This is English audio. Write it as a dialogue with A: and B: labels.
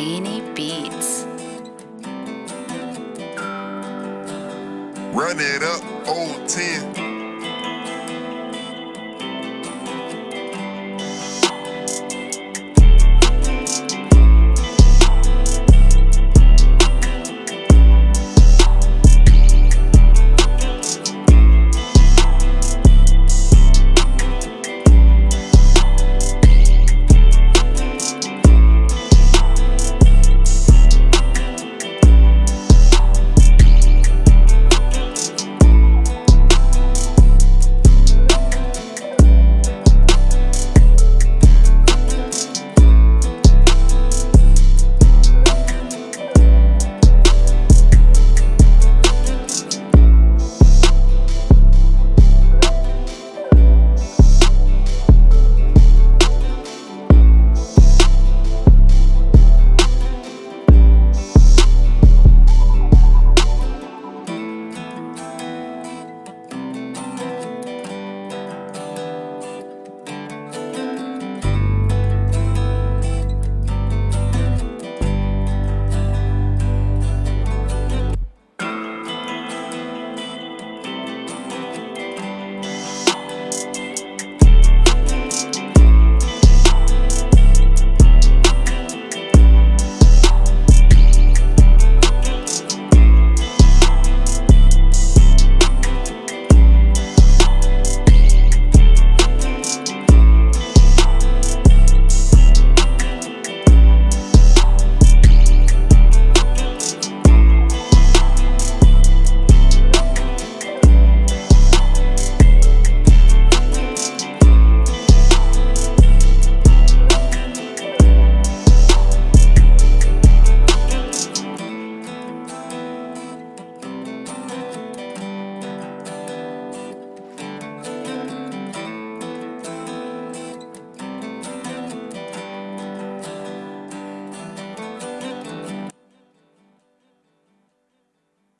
A: Tiny Beats.
B: Run it up, old 10.